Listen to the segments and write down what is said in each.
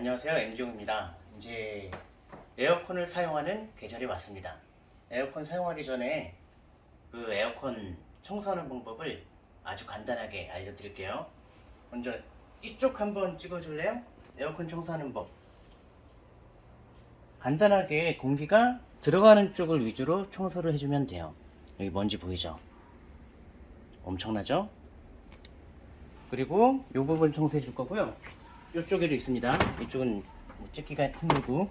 안녕하세요 M종입니다 이제 에어컨을 사용하는 계절이 왔습니다 에어컨 사용하기 전에 그 에어컨 청소하는 방법을 아주 간단하게 알려드릴게요 먼저 이쪽 한번 찍어줄래요? 에어컨 청소하는 법 간단하게 공기가 들어가는 쪽을 위주로 청소를 해주면 돼요 여기 먼지 보이죠? 엄청나죠? 그리고 이 부분 청소해 줄 거고요 이쪽에도 있습니다. 이쪽은 뭐 찍기가 힘들고.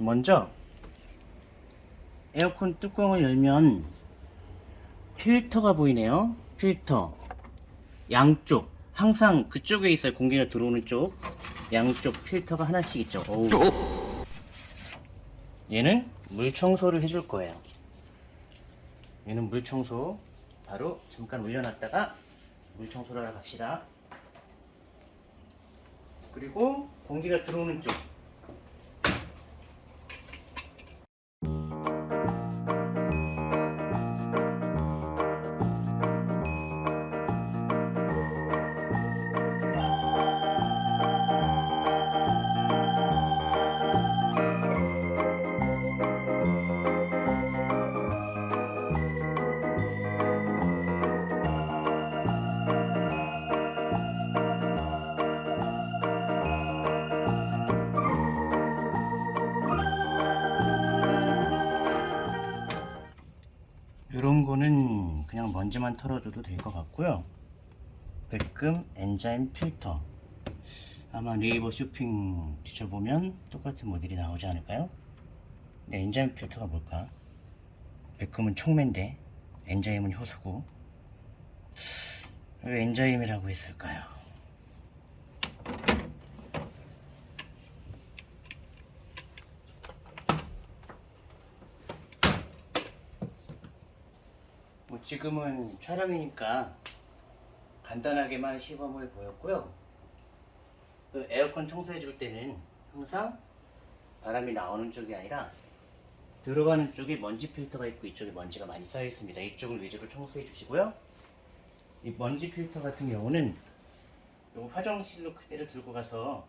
먼저 에어컨 뚜껑을 열면 필터가 보이네요. 필터. 양쪽. 항상 그쪽에 있어요. 공기가 들어오는 쪽. 양쪽 필터가 하나씩 있죠. 어우. 얘는 물 청소를 해줄 거예요. 얘는 물 청소. 바로 잠깐 올려놨다가 물 청소를 하러 갑시다 그리고 공기가 들어오는 쪽 먼지만 털어줘도 될 것 같고요 백금 enzyme 필터 아마 네이버 쇼핑 뒤져보면 똑같은 모델이 나오지 않을까요? 네, enzyme 필터가 뭘까? 백금은 촉매인데 enzyme은 효소고 왜 enzyme이라고 했을까요? 지금은 촬영이니까 간단하게만 시범을 보였고요. 그 에어컨 청소해 줄 때는 항상 바람이 나오는 쪽이 아니라 들어가는 쪽에 먼지 필터가 있고 이쪽에 먼지가 많이 쌓여 있습니다. 이쪽을 위주로 청소해 주시고요. 이 먼지 필터 같은 경우는 요 화장실로 그대로 들고 가서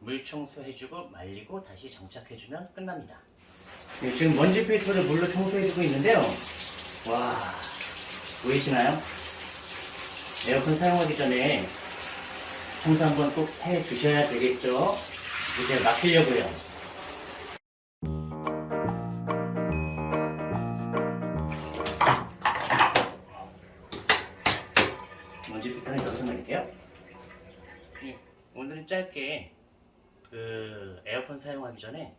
물 청소해주고 말리고 다시 장착해주면 끝납니다. 네, 지금 먼지 필터를 물로 청소해주고 있는데요. 와 보이시나요? 에어컨 사용하기 전에 청소 한번 꼭 해 주셔야 되겠죠? 이제 맡기려고요. 먼지 필터는 여기서 내릴게요. 네, 오늘은 짧게 그 에어컨 사용하기 전에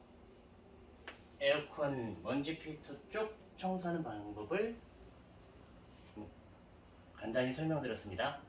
에어컨 먼지 필터 쪽 청소하는 방법을 간단히 설명드렸습니다.